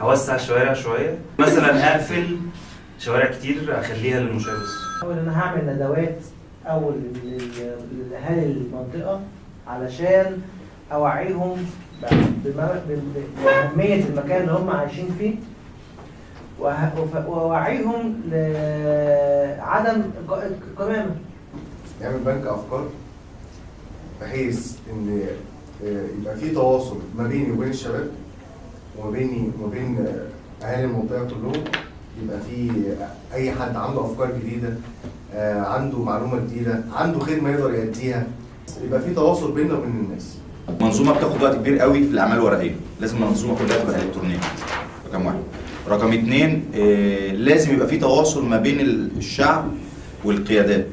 هوسع الشوارع شوية. مثلا أقفل شوارع كتير أخليها للمشاة بس أول أنا هعمل ندوات اول لاهالي المنطقة علشان أوعيهم بأهمية المكان اللي هم عايشين فيه وأوعيهم لعدم الق- القمامه نعمل بنك أفكار بحيث إن آه، يبقى في تواصل ما بيني وبين الشباب. وما بيني وما بين أهالي المنطقة كلهم يبقى في أي حد عنده أفكار جديدة آه، عنده معلومة جديدة عنده خدمه يقدر يأديها يبقى في تواصل بيننا وبين الناس. منظومة بتاخد وقت كبير قوي في الأعمال الورقية. لازم المنظومه كلها تبقى إلكترونية. رقم واحد. رقم اتنين آه، لازم يبقى في تواصل ما بين الشعب والقيادات.